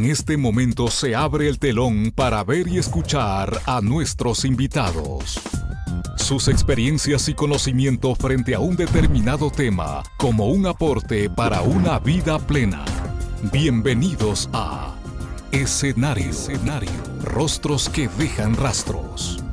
En este momento se abre el telón para ver y escuchar a nuestros invitados. Sus experiencias y conocimiento frente a un determinado tema como un aporte para una vida plena. Bienvenidos a Escenario. Escenario. Rostros que dejan rastros.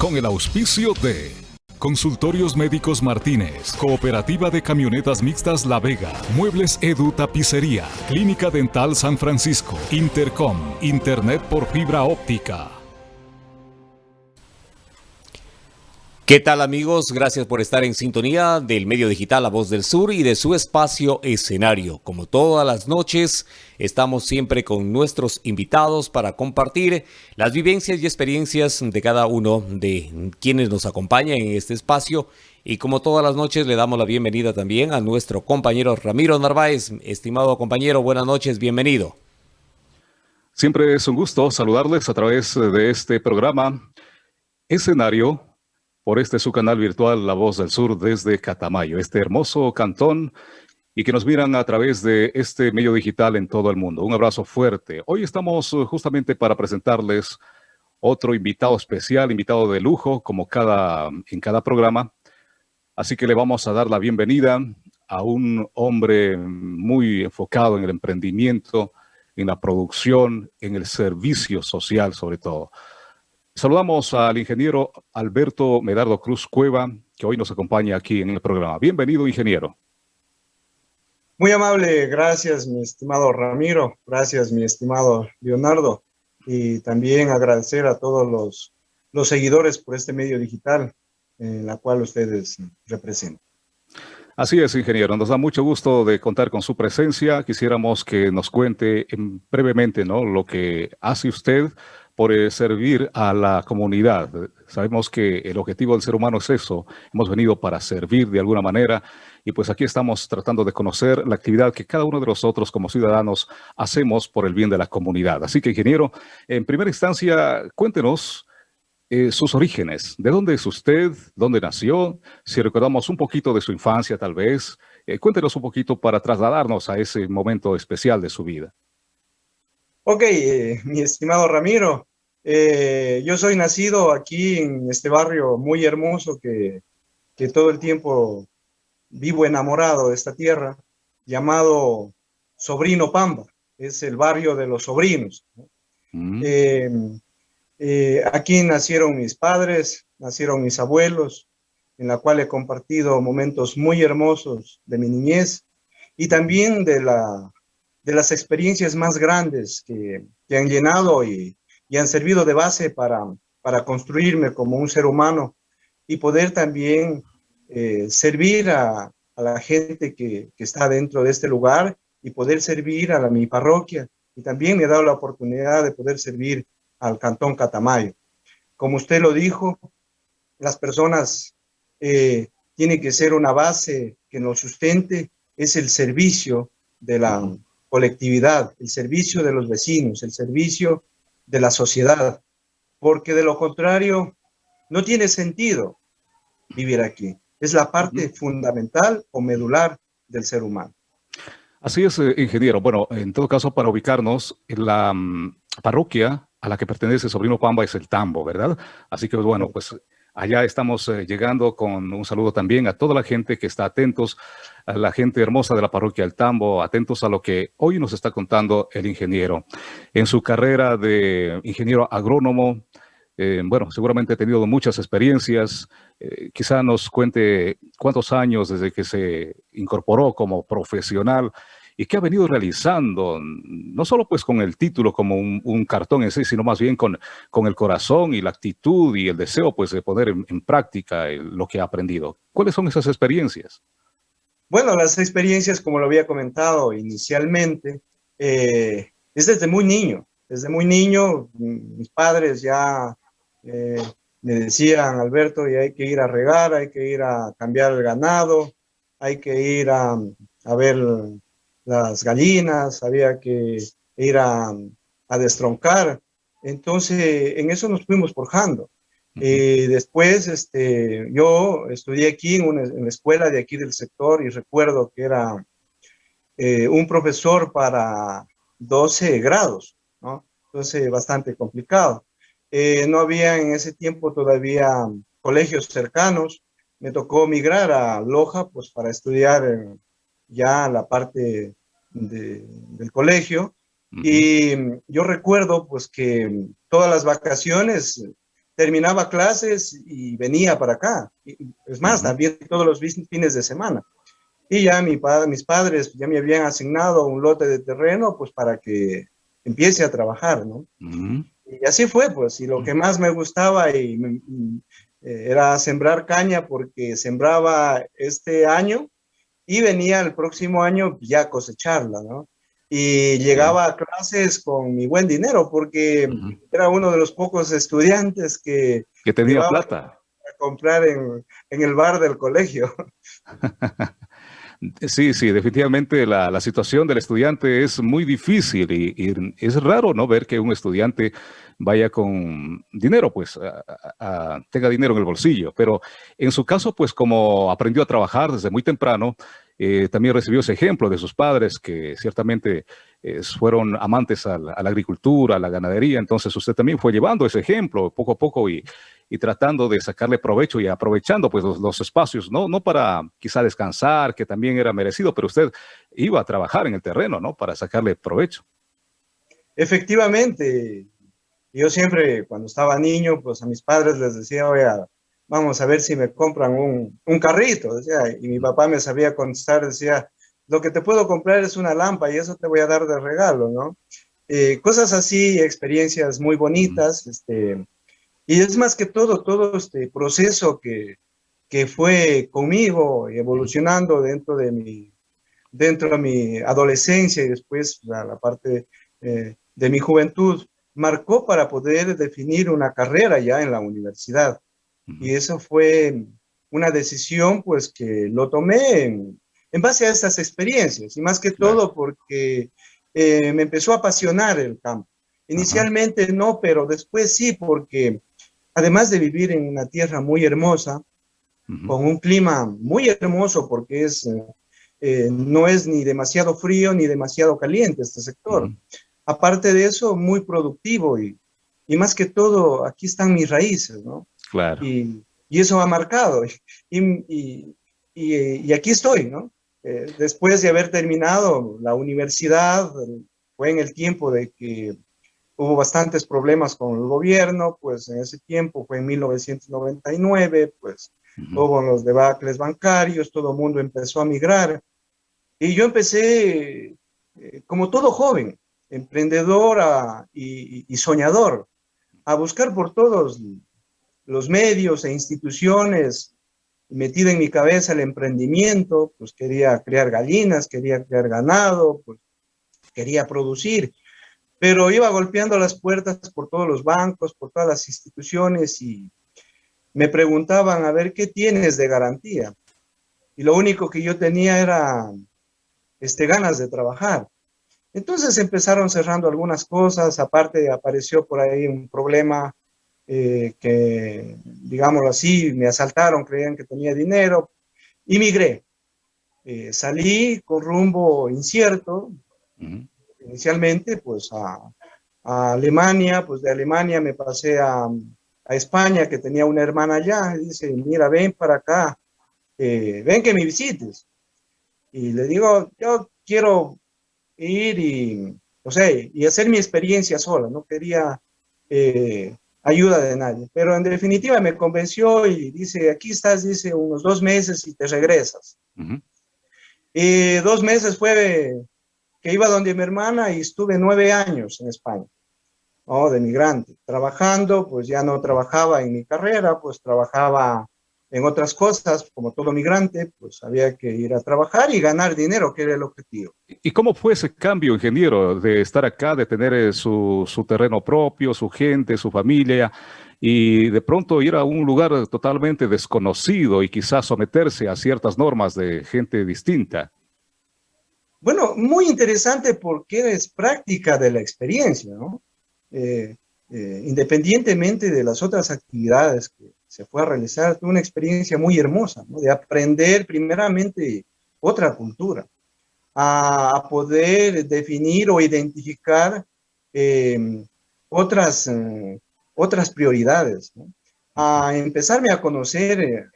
Con el auspicio de Consultorios Médicos Martínez, Cooperativa de Camionetas Mixtas La Vega, Muebles Edu Tapicería, Clínica Dental San Francisco, Intercom, Internet por fibra óptica. ¿Qué tal amigos? Gracias por estar en sintonía del medio digital La Voz del Sur y de su espacio escenario. Como todas las noches, estamos siempre con nuestros invitados para compartir las vivencias y experiencias de cada uno de quienes nos acompañan en este espacio. Y como todas las noches, le damos la bienvenida también a nuestro compañero Ramiro Narváez. Estimado compañero, buenas noches, bienvenido. Siempre es un gusto saludarles a través de este programa Escenario por este su canal virtual La Voz del Sur desde Catamayo, este hermoso cantón y que nos miran a través de este medio digital en todo el mundo. Un abrazo fuerte. Hoy estamos uh, justamente para presentarles otro invitado especial, invitado de lujo, como cada, en cada programa. Así que le vamos a dar la bienvenida a un hombre muy enfocado en el emprendimiento, en la producción, en el servicio social sobre todo. Saludamos al ingeniero Alberto Medardo Cruz Cueva, que hoy nos acompaña aquí en el programa. Bienvenido, ingeniero. Muy amable, gracias mi estimado Ramiro, gracias mi estimado Leonardo, y también agradecer a todos los, los seguidores por este medio digital en la cual ustedes representan. Así es, ingeniero. Nos da mucho gusto de contar con su presencia. Quisiéramos que nos cuente brevemente ¿no? lo que hace usted por eh, servir a la comunidad. Sabemos que el objetivo del ser humano es eso. Hemos venido para servir de alguna manera y pues aquí estamos tratando de conocer la actividad que cada uno de nosotros como ciudadanos hacemos por el bien de la comunidad. Así que, ingeniero, en primera instancia, cuéntenos eh, sus orígenes. ¿De dónde es usted? ¿Dónde nació? Si recordamos un poquito de su infancia, tal vez. Eh, cuéntenos un poquito para trasladarnos a ese momento especial de su vida. Ok, eh, mi estimado Ramiro, eh, yo soy nacido aquí en este barrio muy hermoso que, que, todo el tiempo vivo enamorado de esta tierra, llamado Sobrino Pamba, es el barrio de los sobrinos. Mm. Eh, aquí nacieron mis padres, nacieron mis abuelos, en la cual he compartido momentos muy hermosos de mi niñez y también de la de las experiencias más grandes que, han llenado y, han servido de base para, para construirme como un ser humano y poder también eh, servir a, la gente que, está dentro de este lugar y poder servir a mi parroquia. Y también me he dado la oportunidad de poder servir al Cantón Catamayo. Como usted lo dijo, las personas eh, tienen que ser una base que nos sustente, es el servicio de la, colectividad, el servicio de los vecinos, el servicio de la sociedad, porque de lo contrario no tiene sentido vivir aquí. Es la parte fundamental o medular del ser humano. Así es, eh, ingeniero. Bueno, en todo caso, para ubicarnos, en la mm, parroquia a la que pertenece Sobrino Pamba es el Tambo, ¿verdad? Así que, bueno, pues Allá estamos eh, llegando con un saludo también a toda la gente que está atentos, a la gente hermosa de la parroquia El Tambo, atentos a lo que hoy nos está contando el ingeniero. En su carrera de ingeniero agrónomo, eh, bueno, seguramente ha tenido muchas experiencias. Eh, quizá nos cuente cuántos años desde que se incorporó como profesional y qué ha venido realizando, no solo pues con el título como un, cartón en sí, sino más bien con, con el corazón y la actitud y el deseo pues de poner en, práctica lo que ha aprendido. ¿Cuáles son esas experiencias? Bueno, las experiencias, como lo había comentado inicialmente, eh, es desde muy niño. Desde muy niño, mis padres ya eh, me decían, Alberto, y hay que ir a regar, hay que ir a cambiar el ganado, hay que ir a ver las gallinas, había que ir a, destroncar. Entonces, en eso nos fuimos forjando. Eh, después, este, yo estudié aquí en, una, en, la escuela de aquí del sector y recuerdo que era eh, un profesor para 12 grados, ¿no? Entonces, bastante complicado. Eh, no había en ese tiempo todavía colegios cercanos. Me tocó migrar a Loja, pues, para estudiar ya la parte del colegio. Y yo recuerdo, pues, que todas las vacaciones terminaba clases y venía para acá. Es más, también todos los fines de semana. Y ya mi padre, mis padres ya me habían asignado un lote de terreno, pues para que empiece a trabajar, ¿no? Y así fue, pues, y lo que más me gustaba y eh, era sembrar caña porque sembraba este año y venía el próximo año ya cosecharla, ¿no? Y llegaba a clases con mi buen dinero porque era uno de los pocos estudiantes que... Que tenía plata. A comprar en, en el bar del colegio. Sí, sí, definitivamente la, situación del estudiante es muy difícil y, es raro no ver que un estudiante vaya con dinero, pues tenga dinero en el bolsillo. Pero en su caso, pues como aprendió a trabajar desde muy temprano, eh, también recibió ese ejemplo de sus padres que ciertamente eh, fueron amantes a la, agricultura, a la ganadería. Entonces usted también fue llevando ese ejemplo poco a poco y, tratando de sacarle provecho y aprovechando pues los, espacios, ¿no? no para quizá descansar, que también era merecido, pero usted iba a trabajar en el terreno, ¿no? Para sacarle provecho. Efectivamente, yo siempre cuando estaba niño, pues a mis padres les decía, oye, vamos a ver si me compran un, un carrito, decía, y mi papá me sabía contestar, decía, lo que te puedo comprar es una lámpara y eso te voy a dar de regalo, ¿no? Eh, cosas así, experiencias muy bonitas, este, y es más que todo, todo este proceso que, que fue conmigo evolucionando dentro de mi, dentro de mi adolescencia y después la, la parte eh, de mi juventud, marcó para poder definir una carrera ya en la universidad. Y eso fue una decisión pues que lo tomé en, base a estas experiencias y más que todo porque eh, me empezó a apasionar el campo. Inicialmente no, pero después sí, porque además de vivir en una tierra muy hermosa, con un clima muy hermoso porque es, eh, no es ni demasiado frío ni demasiado caliente este sector. Aparte de eso, muy productivo y, y más que todo, aquí están mis raíces, ¿no? Claro. Y, y eso ha marcado. Y, y, aquí estoy, ¿no? Eh, después de haber terminado la universidad, fue en el tiempo de que hubo bastantes problemas con el gobierno, pues en ese tiempo fue en 1999, pues hubo los debacles bancarios, todo el mundo empezó a migrar. Y yo empecé, eh, como todo joven, emprendedor y, soñador, a buscar por todos los medios e instituciones, metida en mi cabeza el emprendimiento, pues quería crear gallinas, quería crear ganado, pues quería producir, pero iba golpeando las puertas por todos los bancos, por todas las instituciones y me preguntaban a ver qué tienes de garantía. Y lo único que yo tenía era este, ganas de trabajar. Entonces empezaron cerrando algunas cosas, aparte apareció por ahí un problema eh, que, digámoslo así, me asaltaron, creían que tenía dinero, y migré. Eh, salí con rumbo incierto, inicialmente pues a, Alemania, pues de Alemania me pasé a, España, que tenía una hermana allá, y dice, mira, ven para acá, eh, ven que me visites. Y le digo, yo quiero ir y, o sea, y hacer mi experiencia sola, no quería ayuda de nadie. Pero en definitiva me convenció y dice, aquí estás, dice, unos dos meses y te regresas. Y dos meses fue que iba donde mi hermana y estuve nueve años en España, oh, de migrante, trabajando, pues ya no trabajaba en mi carrera, pues trabajaba en otras cosas, como todo migrante, pues había que ir a trabajar y ganar dinero, que era el objetivo. ¿Y cómo fue ese cambio, ingeniero, de estar acá, de tener eh, su, su terreno propio, su gente, su familia, y de pronto ir a un lugar totalmente desconocido y quizás someterse a ciertas normas de gente distinta? Bueno, muy interesante porque es práctica de la experiencia, ¿no? Eh, eh, independientemente de las otras actividades que se fue a realizar, tuve una experiencia muy hermosa, de aprender primeramente otra cultura. a, poder definir o identificar eh, otras, eh, otras prioridades, a empezarme a conocer eh,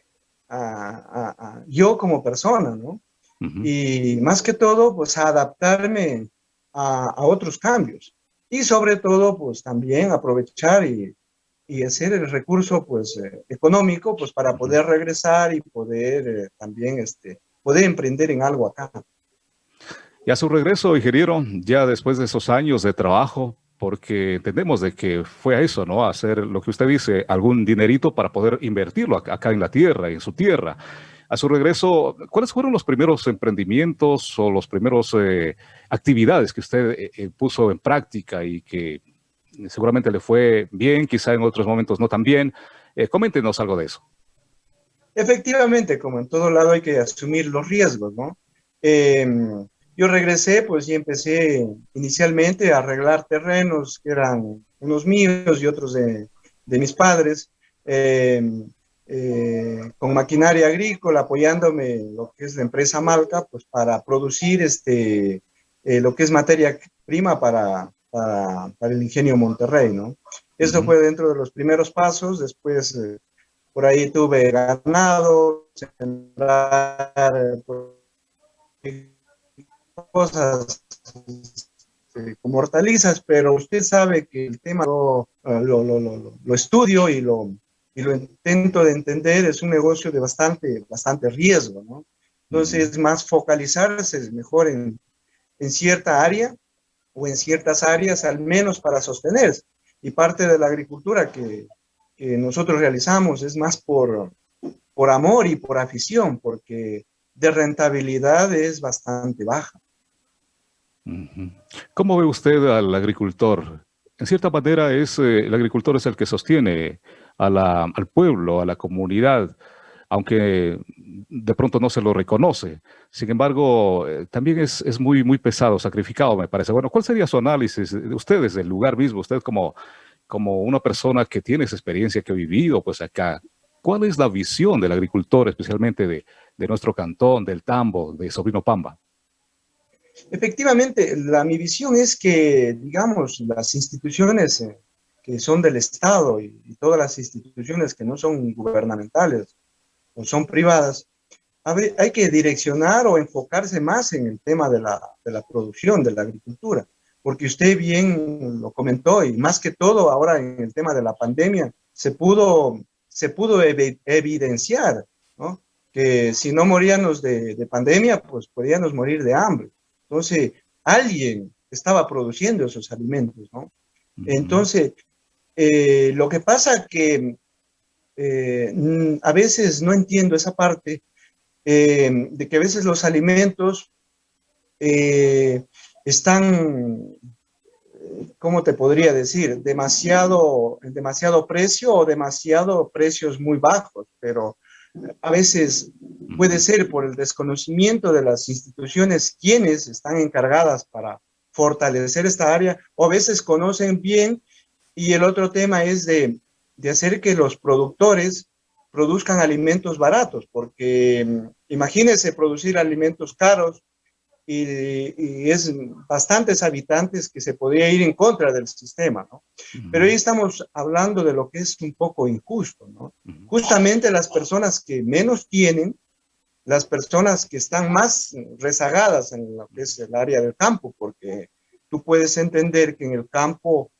a, yo como persona, ¿no? Y más que todo, pues a adaptarme a, otros cambios. Y sobre todo, pues también aprovechar y, y hacer el recurso, pues, económico, pues, para poder regresar y poder también, este, poder emprender en algo acá. Y a su regreso, ingeniero, ya después de esos años de trabajo, porque entendemos de que fue a eso, ¿no? A hacer lo que usted dice, algún dinerito para poder invertirlo acá en la tierra, en su tierra. A su regreso, ¿cuáles fueron los primeros emprendimientos o los primeros eh, actividades que usted eh, eh, puso en práctica y que seguramente le fue bien, quizá en otros momentos no tan bien? coméntenos algo de eso. Efectivamente, como en todo lado hay que asumir los riesgos, ¿no? Em, yo regresé pues y empecé inicialmente a arreglar terrenos que eran unos míos y otros de, de mis padres, em, eh, con maquinaria agrícola, apoyándome lo que es la empresa Malca, pues para producir este, eh, lo que es materia prima para, para, para, el ingenio Monterrey, ¿no? Eso fue dentro de los primeros pasos, después eh, por ahí tuve ganado, sembrar, cosas este, como hortalizas, pero usted sabe que el tema lo, lo, lo, lo, estudio y lo, y lo intento de entender, es un negocio de bastante, bastante riesgo, ¿no? Entonces, más focalizarse es mejor en, en cierta área o en ciertas áreas, al menos para sostenerse. Y parte de la agricultura que, que nosotros realizamos es más por, por amor y por afición, porque de rentabilidad es bastante baja. ¿Cómo ve usted al agricultor? En cierta manera, es, eh, el agricultor es el que sostiene al pueblo, a la comunidad, aunque de pronto no se lo reconoce. Sin embargo, eh, también es, es, muy, muy pesado, sacrificado, me parece. Bueno, ¿cuál sería su análisis de ustedes, del lugar mismo? Usted como, como una persona que tiene esa experiencia, que ha vivido pues acá, ¿cuál es la visión del agricultor, especialmente de, de nuestro cantón, del Tambo, de Sobrino Pamba? Efectivamente, la, mi visión es que, digamos, las instituciones eh, que son del Estado y, todas las instituciones que no son gubernamentales o son privadas, hay que direccionar o enfocarse más en el tema de la, de la producción, de la agricultura, porque usted bien lo comentó y más que todo ahora en el tema de la pandemia se pudo, se pudo evidenciar ¿no? que si no moríamos de, de pandemia, pues podíamos morir de hambre. Entonces, alguien estaba produciendo esos alimentos, ¿no? Entonces, eh, lo que pasa que eh, a veces no entiendo esa parte eh, de que a veces los alimentos están, ¿cómo te podría decir? Demasiado, demasiado precio o demasiado precios muy bajos, pero a veces puede ser por el desconocimiento de las instituciones quienes están encargadas para fortalecer esta área, o a veces conocen bien, y el otro tema es de, de hacer que los productores produzcan alimentos baratos, porque mm, imagínense producir alimentos caros y, es bastantes habitantes que se podría ir en contra del sistema, ¿no? Pero ahí estamos hablando de lo que es un poco injusto, ¿no? Justamente las personas que menos tienen, las personas que están más rezagadas en lo que es el área del campo, porque tú puedes entender que en el campo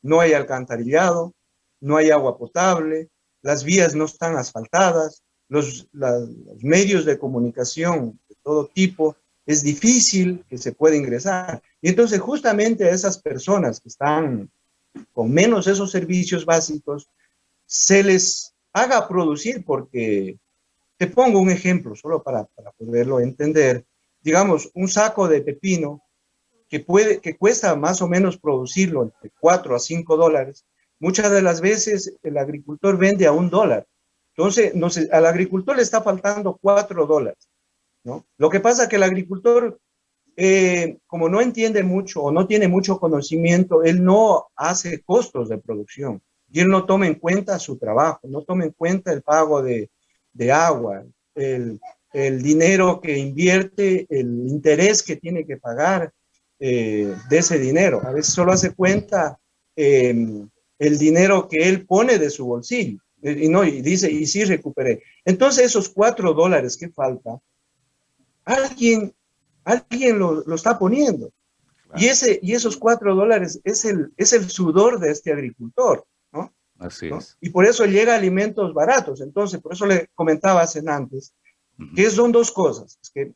no hay alcantarillado, no hay agua potable, las vías no están asfaltadas, los, medios de comunicación de todo tipo es difícil que se pueda ingresar. Y entonces justamente a esas personas que están con menos esos servicios básicos, se les haga producir, porque te pongo un ejemplo, solo para, para poderlo entender. Digamos, un saco de pepino que, puede, que cuesta más o menos producirlo entre 4 a 5 dólares, muchas de las veces el agricultor vende a un dólar. Entonces, no sé, al agricultor le está faltando 4 dólares. Lo que pasa es que el agricultor, eh, como no entiende mucho o no tiene mucho conocimiento, él no hace costos de producción y él no toma en cuenta su trabajo, no toma en cuenta el pago de, agua, el, el dinero que invierte, el interés que tiene que pagar eh, de ese dinero. A veces solo hace cuenta em, el dinero que él pone de su bolsillo. Y, no, y dice, y sí recuperé. Entonces esos cuatro dólares que falta, alguien, alguien lo, lo está poniendo. Y, ese, y esos cuatro dólares es el, es el sudor de este agricultor, ¿no? Así es. Y por eso llega alimentos baratos. Entonces, por eso le comentaba hace antes, que son dos cosas. Es que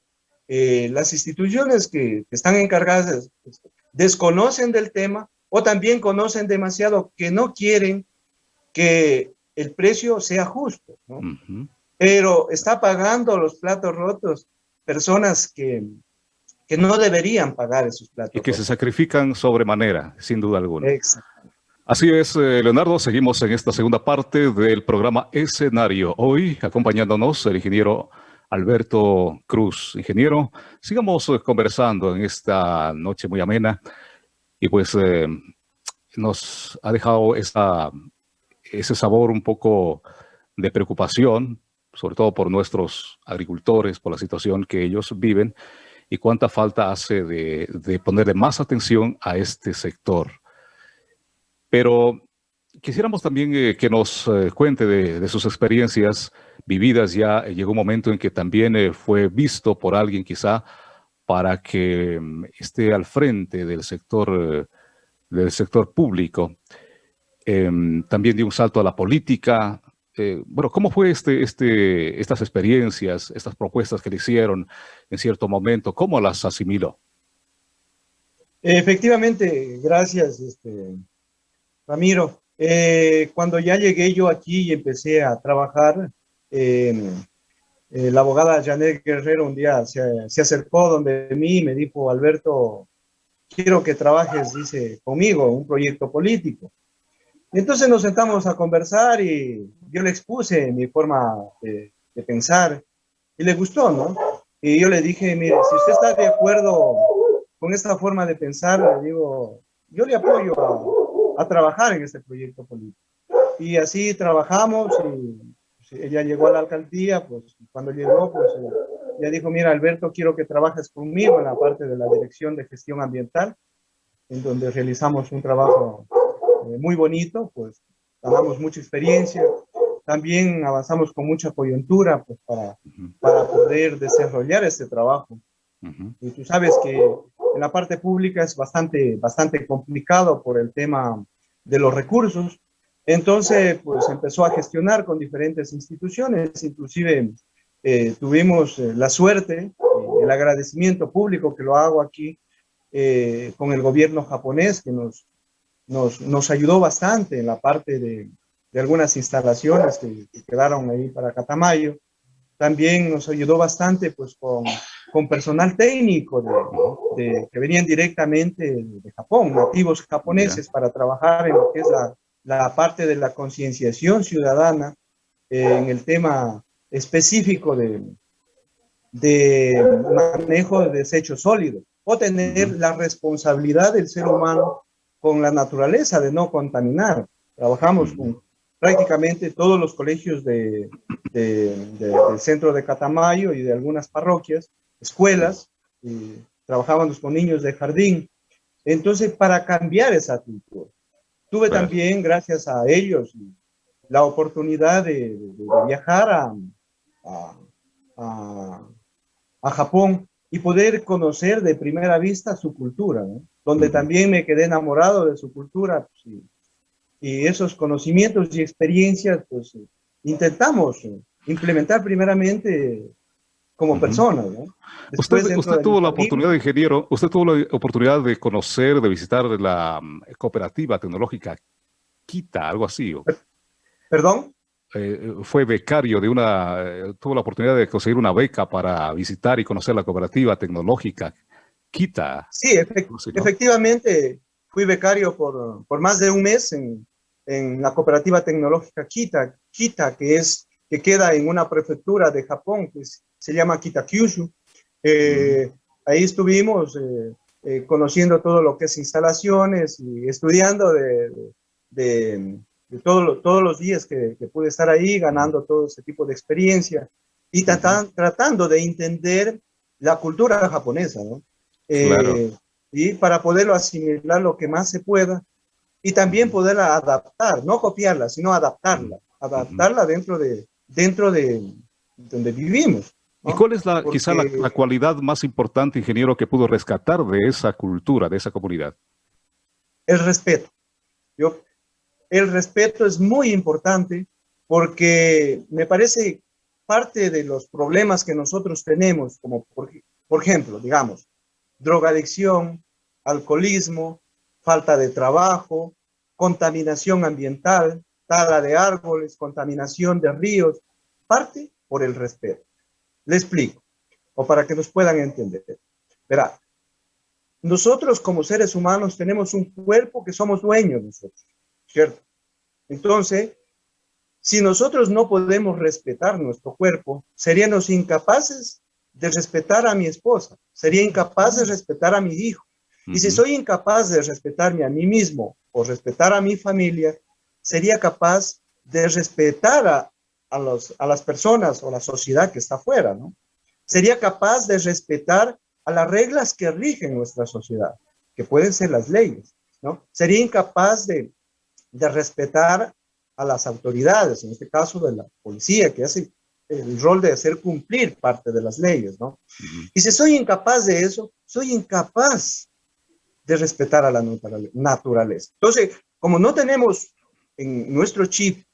eh, las instituciones que, están encargadas desconocen del tema o también conocen demasiado que no quieren que el precio sea justo, ¿no? Pero está pagando los platos rotos personas que, que no deberían pagar esos platos. Y que se sacrifican sobremanera, sin duda alguna. Exacto. Así es, eh, Leonardo, seguimos en esta segunda parte del programa Escenario. Hoy, acompañándonos, el ingeniero Alberto Cruz. Ingeniero, sigamos eh, conversando en esta noche muy amena y pues eh, nos ha dejado ese sabor un poco de preocupación, sobre todo por nuestros agricultores, por la situación que ellos viven y cuánta falta hace de, ponerle más atención a este sector. Pero quisiéramos también eh, que nos eh, cuente de, sus experiencias vividas. Ya llegó un momento en que también fue visto por alguien quizá para que mm, esté al frente del sector, del sector público. Em, también dio un salto a la política, eh, bueno, ¿cómo fue este, este, estas experiencias, estas propuestas que le hicieron en cierto momento? ¿Cómo las asimiló? Efectivamente, gracias, este, Ramiro. Eh, cuando ya llegué yo aquí y empecé a trabajar, eh, la abogada Janet Guerrero un día se, se, acercó donde mí y me dijo, Alberto, quiero que trabajes, dice, conmigo, un proyecto político. Entonces nos sentamos a conversar y yo le expuse mi forma de, pensar y le gustó, ¿no? Y yo le dije, mire, si usted está de acuerdo con esta forma de pensar, le digo, yo le apoyo a, trabajar en este proyecto político. Y así trabajamos y ella llegó a la alcaldía, pues cuando llegó, pues ella dijo, mira Alberto, quiero que trabajes conmigo en la parte de la dirección de gestión ambiental, en donde realizamos un trabajo eh, muy bonito, pues ganamos mucha experiencia, también avanzamos con mucha coyuntura pues, para, para poder desarrollar este trabajo. Y tú sabes que en la parte pública es bastante, bastante complicado por el tema de los recursos. Entonces, pues empezó a gestionar con diferentes instituciones, inclusive eh, tuvimos eh, la suerte, el agradecimiento público que lo hago aquí con el gobierno japonés que nos nos, nos ayudó bastante en la parte de, de algunas instalaciones que, quedaron ahí para Catamayo. También nos ayudó bastante pues con, con personal técnico de, que venían directamente de Japón, nativos japoneses, para trabajar en lo que es la, la parte de la concienciación ciudadana eh, en el tema específico de, de manejo de desechos sólidos o tener la responsabilidad del ser humano con la naturaleza de no contaminar. Trabajamos con prácticamente todos los colegios de, del centro de Catamayo y de algunas parroquias, escuelas, y trabajábamos con niños de jardín. Entonces, para cambiar esa cultura, tuve también, gracias a ellos, la oportunidad de, viajar a, a, a, Japón y poder conocer de primera vista su cultura, ¿no? donde también me quedé enamorado de su cultura pues, y, esos conocimientos y experiencias, pues intentamos implementar primeramente como personas. usted, usted tuvo la oportunidad, de ingeniero, usted tuvo la oportunidad de conocer, de visitar la mm, cooperativa tecnológica Kita, algo así. ¿Perdón? Eh, fue becario de una, eh, tuvo la oportunidad de conseguir una beca para visitar y conocer la cooperativa tecnológica Kita. Sí, efectivamente fui becario por, por, más de un mes en, en, la cooperativa tecnológica Kita, Kita que, es, que queda en una prefectura de Japón, que se llama Kitakyushu. Eh, Ahí estuvimos eh, eh, conociendo todo lo que es instalaciones y estudiando de, de, de todo, todos los días que, que, pude estar ahí, ganando todo ese tipo de experiencia. y tratando de entender la cultura japonesa, ¿no? Eh, y para poderlo asimilar lo que más se pueda y también poderla adaptar, no copiarla, sino adaptarla, adaptarla dentro de, dentro de donde vivimos. ¿Y cuál es la, quizá la, cualidad más importante, ingeniero, que pudo rescatar de esa cultura, de esa comunidad? El respeto. Yo, el respeto es muy importante porque me parece parte de los problemas que nosotros tenemos, como por, por ejemplo, digamos, drogadicción, alcoholismo, falta de trabajo, contaminación ambiental, tala de árboles, contaminación de ríos, parte por el respeto. Le explico, o para que nos puedan entender. Verá, nosotros como seres humanos tenemos un cuerpo que somos dueños nosotros, ¿cierto? Entonces, si nosotros no podemos respetar nuestro cuerpo, seríamos incapaces de respetar a mi esposa, sería incapaz de respetar a mi hijo. Y si soy incapaz de respetarme a mí mismo o respetar a mi familia, sería capaz de respetar a, a, los, a las personas o la sociedad que está afuera, ¿no? Sería capaz de respetar a las reglas que rigen nuestra sociedad, que pueden ser las leyes, ¿no? Sería incapaz de, de respetar a las autoridades, en este caso de la policía, que hace el rol de hacer cumplir parte de las leyes, ¿no? Y si soy incapaz de eso, soy incapaz de respetar a la naturaleza. Entonces, como no tenemos en nuestro chip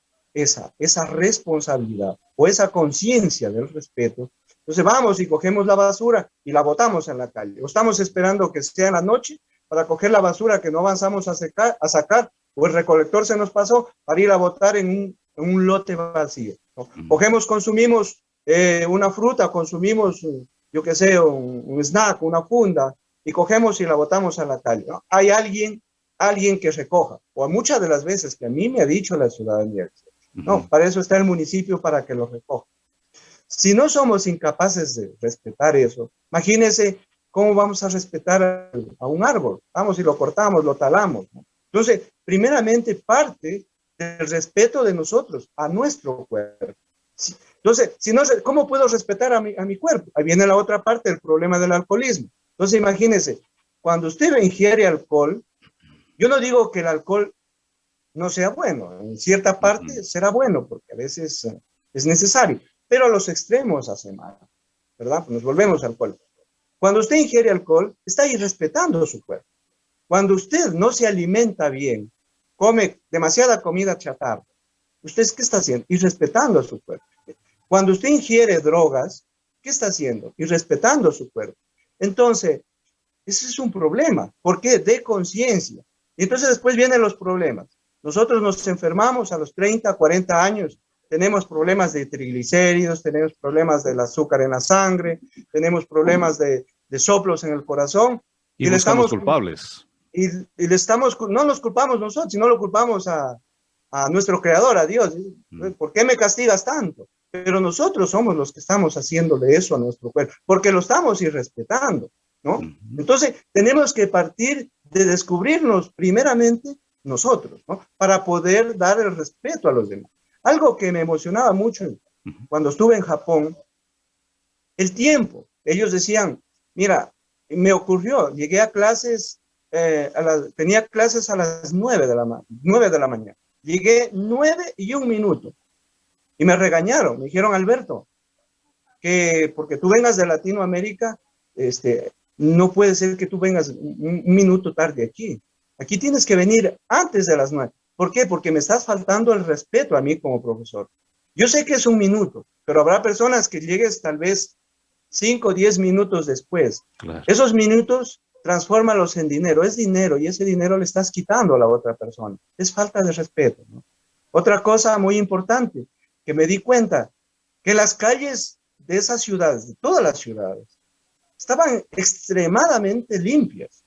esa, esa responsabilidad o esa conciencia del respeto, entonces vamos y cogemos la basura y la botamos en la calle. O estamos esperando que sea la noche para coger la basura que no avanzamos a, a sacar o el recolector se nos pasó para ir a botar en un, lote vacío. Cogemos, consumimos eh, una fruta, consumimos, yo qué sé, un, snack, una funda, y cogemos y la botamos a la calle. Hay alguien, alguien que recoja, o muchas de las veces que a mí me ha dicho la ciudadanía, no, para eso está el municipio, para que lo recoja. Si no somos incapaces de respetar eso, imagínense cómo vamos a respetar a, un árbol. Vamos y lo cortamos, lo talamos. Entonces, primeramente parte del respeto de nosotros a nuestro cuerpo. Entonces, si no, ¿cómo puedo respetar a mi, a mi cuerpo? Ahí viene la otra parte, el problema del alcoholismo. Entonces, imagínense, cuando usted ingiere alcohol, yo no digo que el alcohol no sea bueno, en cierta parte será bueno, porque a veces eh, es necesario, pero a los extremos hace mal, ¿verdad? Pues nos volvemos al alcohol. Cuando usted ingiere alcohol, está irrespetando su cuerpo. Cuando usted no se alimenta bien, come demasiada comida chatarra, ¿usted qué está haciendo? Irrespetando a su cuerpo. Cuando usted ingiere drogas, ¿qué está haciendo? Irrespetando a su cuerpo. Entonces, ese es un problema. ¿Por qué? De conciencia. Y entonces después vienen los problemas. Nosotros nos enfermamos a los 30, 40 años, tenemos problemas de triglicéridos, tenemos problemas del azúcar en la sangre, tenemos problemas de, soplos en el corazón. Y, le estamos culpables. Y, le estamos, no nos culpamos nosotros, sino lo culpamos a, a nuestro creador, a Dios. Mm. ¿Por qué me castigas tanto? Pero nosotros somos los que estamos haciéndole eso a nuestro cuerpo, porque lo estamos irrespetando, ¿no? Entonces, tenemos que partir de descubrirnos primeramente nosotros, ¿no? Para poder dar el respeto a los demás. Algo que me emocionaba mucho cuando estuve en Japón, el tiempo. Ellos decían, mira, me ocurrió, llegué a clases, eh, tenía clases a las nueve de, la, 9 de la mañana. Llegué nueve y un minuto. Y me regañaron, me dijeron, Alberto, que porque tú vengas de Latinoamérica, este, no puede ser que tú vengas un, minuto tarde aquí. Aquí tienes que venir antes de las nueve. ¿Por qué? Porque me estás faltando el respeto a mí como profesor. Yo sé que es un minuto, pero habrá personas que llegues tal vez cinco o diez minutos después. Esos minutos transfórmalos en dinero. Es dinero y ese dinero le estás quitando a la otra persona. Es falta de respeto. Otra cosa muy importante, que me di cuenta que las calles de esas ciudades, de todas las ciudades, estaban extremadamente limpias.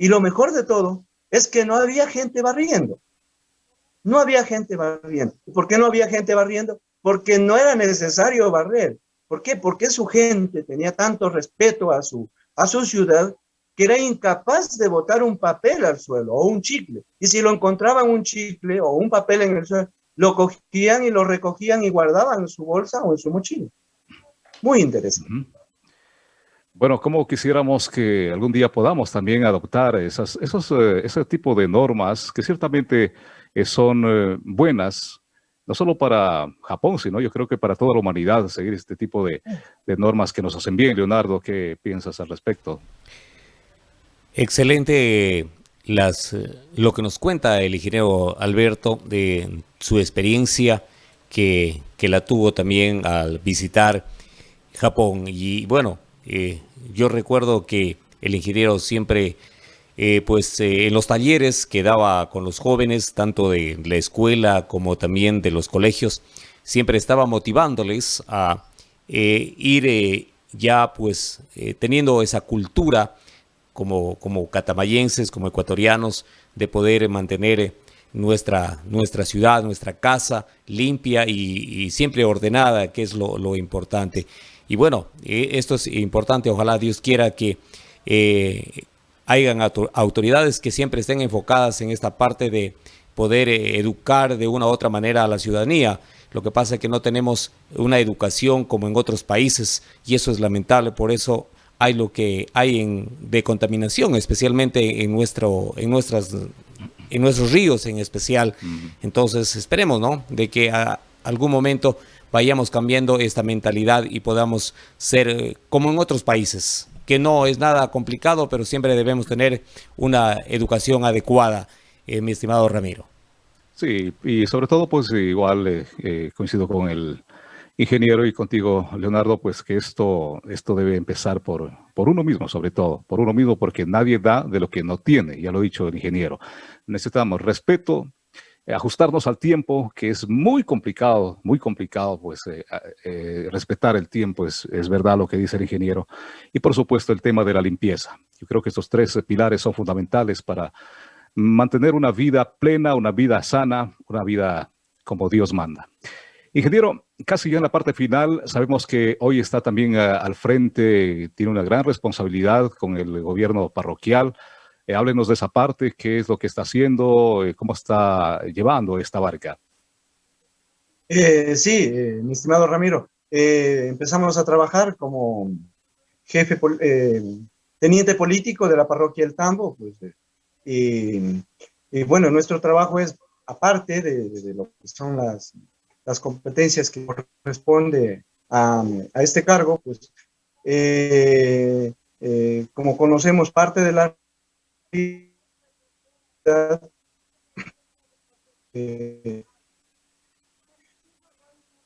Y lo mejor de todo es que no había gente barriendo. No había gente barriendo. ¿Por qué no había gente barriendo? Porque no era necesario barrer. ¿Por qué? Porque su gente tenía tanto respeto a su, a su ciudad que era incapaz de botar un papel al suelo o un chicle. Y si lo encontraban un chicle o un papel en el suelo, lo cogían y lo recogían y guardaban en su bolsa o en su mochila. muy interesante. Bueno, como quisiéramos que algún día podamos también adoptar esas, esos, eh, ese tipo de normas que ciertamente eh, son eh, buenas, no solo para Japón, sino yo creo que para toda la humanidad, seguir este tipo de, de normas que nos hacen bien. Leonardo, ¿qué piensas al respecto? Excelente las, lo que nos cuenta el ingeniero Alberto de su experiencia que, que la tuvo también al visitar Japón. Y bueno, eh, yo recuerdo que el ingeniero siempre, eh, pues eh, en los talleres que daba con los jóvenes, tanto de la escuela como también de los colegios, siempre estaba motivándoles a ir ya pues teniendo esa cultura como, como catamayenses, como ecuatorianos, de poder mantener nuestra, nuestra ciudad, nuestra casa limpia y, siempre ordenada, que es lo importante. Y bueno, eh, esto es importante, ojalá Dios quiera que eh, hayan autoridades que siempre estén enfocadas en esta parte de poder eh, educar de una u otra manera a la ciudadanía. Lo que pasa es que no tenemos una educación como en otros países y eso es lamentable, por eso hay lo que hay en, de contaminación, especialmente en, nuestro, en, nuestras, en nuestros ríos en especial. Entonces esperemos ¿no? de que a algún momento vayamos cambiando esta mentalidad y podamos ser eh, como en otros países, que no es nada complicado, pero siempre debemos tener una educación adecuada, eh, mi estimado Ramiro. Sí, y sobre todo, pues igual eh, coincido con el ingeniero y contigo, Leonardo, pues que esto, esto debe empezar por, por uno mismo, sobre todo, por uno mismo, porque nadie da de lo que no tiene, ya lo ha dicho el ingeniero. Necesitamos respeto, eh, ajustarnos al tiempo, que es muy complicado, muy complicado, pues eh, eh, respetar el tiempo, es, es, verdad lo que dice el ingeniero. Y por supuesto el tema de la limpieza. Yo creo que estos tres pilares son fundamentales para mantener una vida plena, una vida sana, una vida como Dios manda. Ingeniero, casi ya en la parte final, sabemos que hoy está también al frente, tiene una gran responsabilidad con el gobierno parroquial, eh, háblenos de esa parte, qué es lo que está haciendo, eh, cómo está llevando esta barca. Eh, sí, mi estimado Ramiro, empezamos a trabajar como jefe, teniente político de la parroquia El Tambo, pues, y, bueno, nuestro trabajo es, aparte de, lo que son las, competencias que corresponde a este cargo, pues, como conocemos parte de la eh,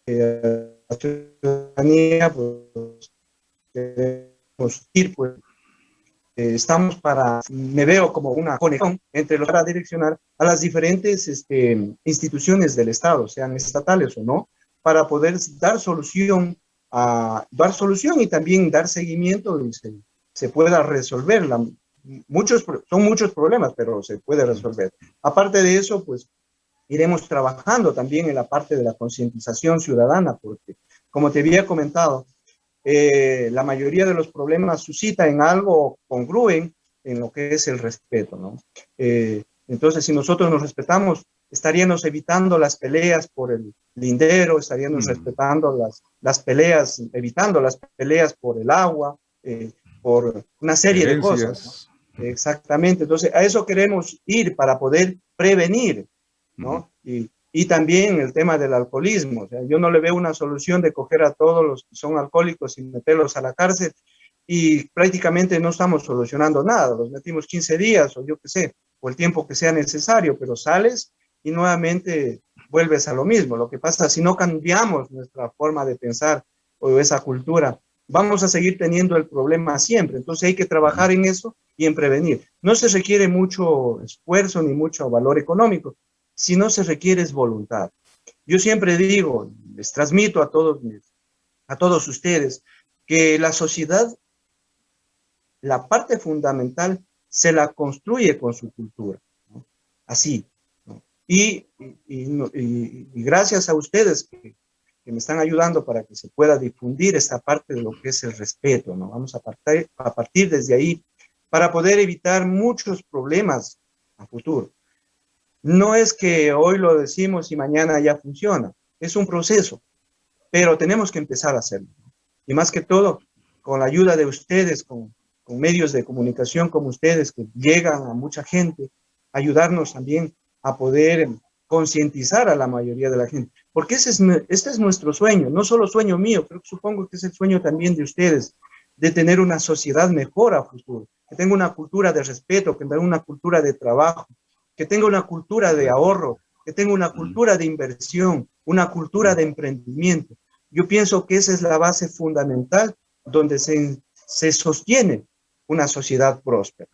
eh, la ciudadanía, pues, queremos ir, pues, eh, estamos para, me veo como una conexión entre los para direccionar a las diferentes este, instituciones del Estado, sean estatales o no, para poder dar solución, a, dar solución y también dar seguimiento y se, se pueda resolver la, muchos, son muchos problemas, pero se puede resolver. Aparte de eso, pues iremos trabajando también en la parte de la concientización ciudadana, porque como te había comentado, eh, la mayoría de los problemas suscita en algo congruen en lo que es el respeto, ¿no? Eh, entonces, si nosotros nos respetamos, estaríamos evitando las peleas por el lindero, estaríamos mm. respetando las, las peleas, evitando las peleas por el agua, eh, por una serie de cosas. Exactamente, entonces a eso queremos ir para poder prevenir, ¿no? y, y, también el tema del alcoholismo, o sea, yo no le veo una solución de coger a todos los que son alcohólicos y meterlos a la cárcel y prácticamente no estamos solucionando nada, los metimos 15 días o yo qué sé, o el tiempo que sea necesario, pero sales y nuevamente vuelves a lo mismo. Lo que pasa si no cambiamos nuestra forma de pensar o esa cultura, vamos a seguir teniendo el problema siempre. Entonces hay que trabajar en eso y en prevenir. No se requiere mucho esfuerzo ni mucho valor económico, sino se requiere es voluntad. Yo siempre digo, les transmito a todos, a todos ustedes, que la sociedad, la parte fundamental, se la construye con su cultura. Así. Y, y, gracias a ustedes que, que, me están ayudando para que se pueda difundir esta parte de lo que es el respeto. ¿no? Vamos a partir, a partir desde ahí para poder evitar muchos problemas a futuro. No es que hoy lo decimos y mañana ya funciona, es un proceso, pero tenemos que empezar a hacerlo. y más que todo con la ayuda de ustedes, con, con medios de comunicación como ustedes que llegan a mucha gente, ayudarnos también a poder concientizar a la mayoría de la gente. Porque ese es, este es nuestro sueño, no solo sueño mío, pero supongo que es el sueño también de ustedes, de tener una sociedad mejor a futuro, que tenga una cultura de respeto, que tenga una cultura de trabajo, que tenga una cultura de ahorro, que tenga una mm. cultura de inversión, una cultura de emprendimiento. Yo pienso que esa es la base fundamental donde se, se sostiene una sociedad próspera.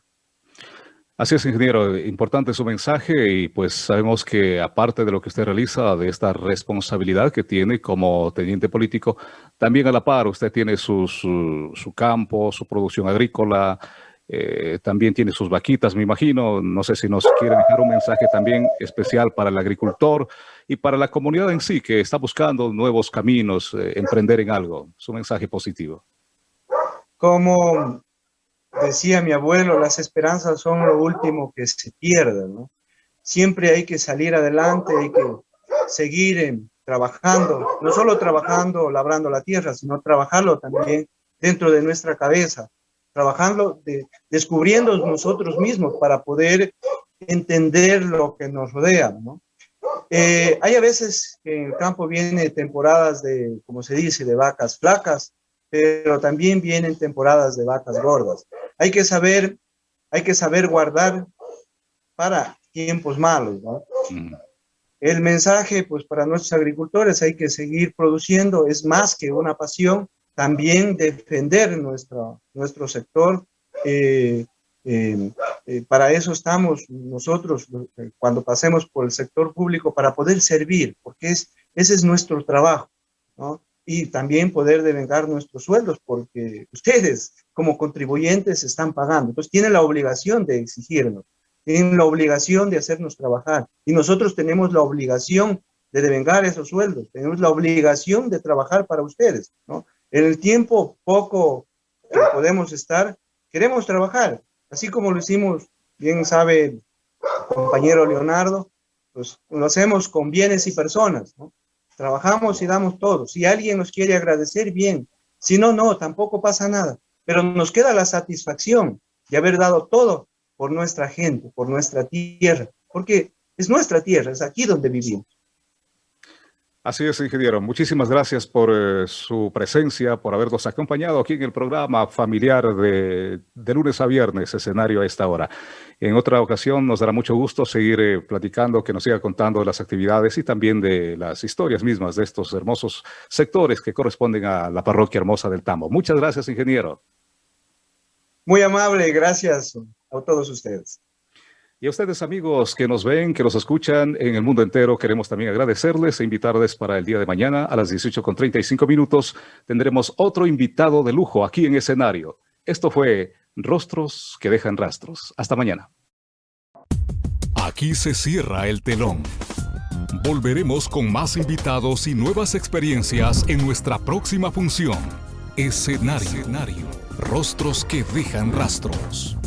Así es, ingeniero. Importante su mensaje y pues sabemos que aparte de lo que usted realiza, de esta responsabilidad que tiene como teniente político, también a la par usted tiene su, su, campo, su producción agrícola, eh, también tiene sus vaquitas, me imagino. No sé si nos quiere dejar un mensaje también especial para el agricultor y para la comunidad en sí que está buscando nuevos caminos, eh, emprender en algo. Su mensaje positivo. Como decía mi abuelo, las esperanzas son lo último que se pierde. Siempre hay que salir adelante, hay que seguir eh, trabajando, no solo trabajando, labrando la tierra, sino trabajarlo también dentro de nuestra cabeza, trabajando, de, descubriendo nosotros mismos para poder entender lo que nos rodea. Eh, hay a veces que en el campo viene temporadas de, como se dice, de vacas flacas, pero también vienen temporadas de vacas gordas. Hay que saber, hay que saber guardar para tiempos malos, ¿no? Mm. El mensaje, pues para nuestros agricultores hay que seguir produciendo, es más que una pasión, también defender nuestro, nuestro sector. Eh, eh, eh, para eso estamos nosotros cuando pasemos por el sector público para poder servir, porque es, ese es nuestro trabajo, ¿no? Y también poder devengar nuestros sueldos, porque ustedes como contribuyentes están pagando. Entonces tienen la obligación de exigirnos, tienen la obligación de hacernos trabajar, y nosotros tenemos la obligación de devengar esos sueldos, tenemos la obligación de trabajar para ustedes, ¿no? En el tiempo poco que podemos estar, queremos trabajar, así como lo hicimos, bien sabe compañero Leonardo, pues lo hacemos con bienes y personas. Trabajamos y damos todo. Si alguien nos quiere agradecer, bien. Si no, no, tampoco pasa nada. Pero nos queda la satisfacción de haber dado todo por nuestra gente, por nuestra tierra, porque es nuestra tierra, es aquí donde vivimos. Así es, ingeniero. Muchísimas gracias por eh, su presencia, por habernos acompañado aquí en el programa familiar de, lunes a viernes, escenario a esta hora. En otra ocasión nos dará mucho gusto seguir eh, platicando, que nos siga contando de las actividades y también de las historias mismas de estos hermosos sectores que corresponden a la parroquia hermosa del Tambo. Muchas gracias, ingeniero. Muy amable, gracias a todos ustedes. Y a ustedes amigos que nos ven, que nos escuchan en el mundo entero, queremos también agradecerles e invitarles para el día de mañana a las 18.35 minutos. Tendremos otro invitado de lujo aquí en escenario. Esto fue Rostros que dejan rastros. Hasta mañana. Aquí se cierra el telón. Volveremos con más invitados y nuevas experiencias en nuestra próxima función. Escenario. Escenario. Rostros que dejan rastros.